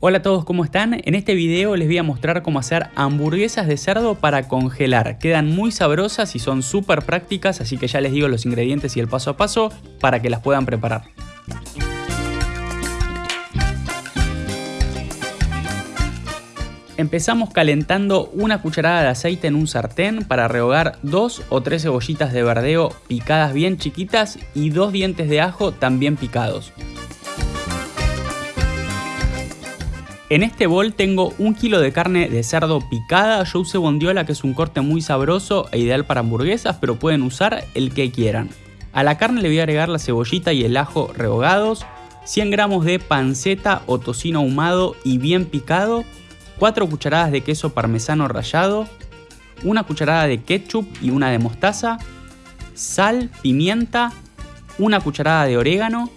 Hola a todos, ¿cómo están? En este video les voy a mostrar cómo hacer hamburguesas de cerdo para congelar. Quedan muy sabrosas y son súper prácticas, así que ya les digo los ingredientes y el paso a paso para que las puedan preparar. Empezamos calentando una cucharada de aceite en un sartén para rehogar dos o tres cebollitas de verdeo picadas bien chiquitas y dos dientes de ajo también picados. En este bol tengo un kilo de carne de cerdo picada, yo usé bondiola que es un corte muy sabroso e ideal para hamburguesas, pero pueden usar el que quieran. A la carne le voy a agregar la cebollita y el ajo rehogados, 100 gramos de panceta o tocino ahumado y bien picado, 4 cucharadas de queso parmesano rallado, una cucharada de ketchup y una de mostaza, sal, pimienta, una cucharada de orégano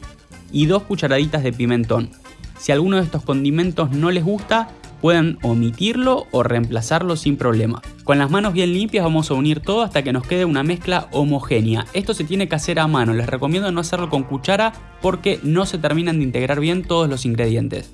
y dos cucharaditas de pimentón. Si alguno de estos condimentos no les gusta, pueden omitirlo o reemplazarlo sin problema. Con las manos bien limpias vamos a unir todo hasta que nos quede una mezcla homogénea. Esto se tiene que hacer a mano, les recomiendo no hacerlo con cuchara porque no se terminan de integrar bien todos los ingredientes.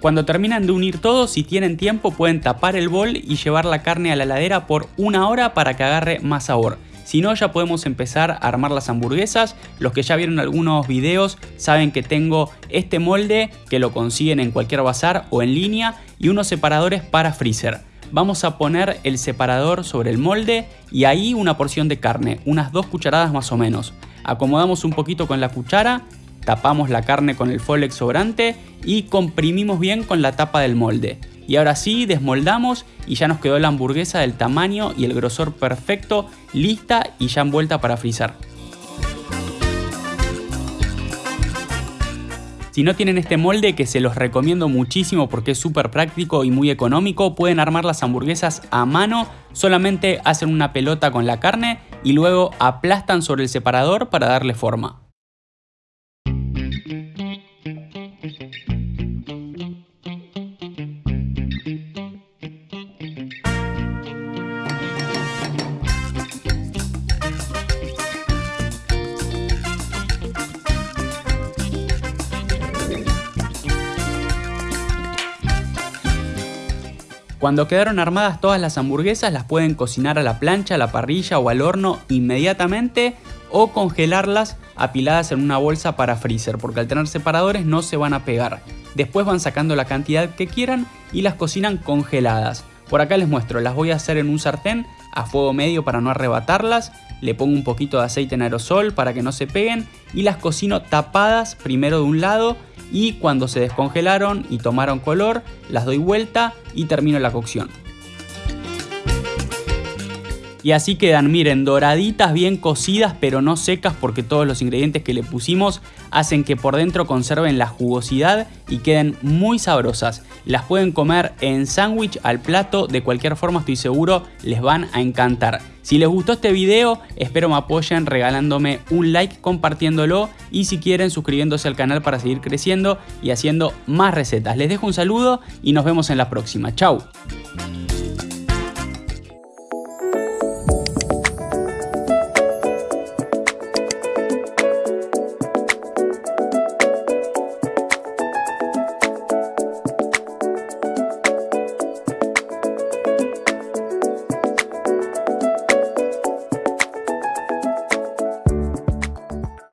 Cuando terminan de unir todo, si tienen tiempo pueden tapar el bol y llevar la carne a la heladera por una hora para que agarre más sabor. Si no, ya podemos empezar a armar las hamburguesas. Los que ya vieron algunos videos saben que tengo este molde que lo consiguen en cualquier bazar o en línea y unos separadores para freezer. Vamos a poner el separador sobre el molde y ahí una porción de carne, unas dos cucharadas más o menos. Acomodamos un poquito con la cuchara, tapamos la carne con el Folex sobrante y comprimimos bien con la tapa del molde. Y ahora sí, desmoldamos y ya nos quedó la hamburguesa del tamaño y el grosor perfecto, lista y ya envuelta para frizar. Si no tienen este molde, que se los recomiendo muchísimo porque es súper práctico y muy económico, pueden armar las hamburguesas a mano, solamente hacen una pelota con la carne y luego aplastan sobre el separador para darle forma. Cuando quedaron armadas todas las hamburguesas las pueden cocinar a la plancha, a la parrilla o al horno inmediatamente o congelarlas apiladas en una bolsa para freezer porque al tener separadores no se van a pegar. Después van sacando la cantidad que quieran y las cocinan congeladas. Por acá les muestro, las voy a hacer en un sartén a fuego medio para no arrebatarlas, le pongo un poquito de aceite en aerosol para que no se peguen y las cocino tapadas primero de un lado y cuando se descongelaron y tomaron color, las doy vuelta y termino la cocción. Y así quedan, miren, doraditas, bien cocidas, pero no secas porque todos los ingredientes que le pusimos hacen que por dentro conserven la jugosidad y queden muy sabrosas. Las pueden comer en sándwich al plato, de cualquier forma estoy seguro les van a encantar. Si les gustó este video, espero me apoyen regalándome un like, compartiéndolo y si quieren suscribiéndose al canal para seguir creciendo y haciendo más recetas. Les dejo un saludo y nos vemos en la próxima. Chau.